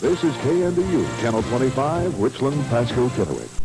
This is KNDU, Channel 25, Richland, Pasco, Kennewick.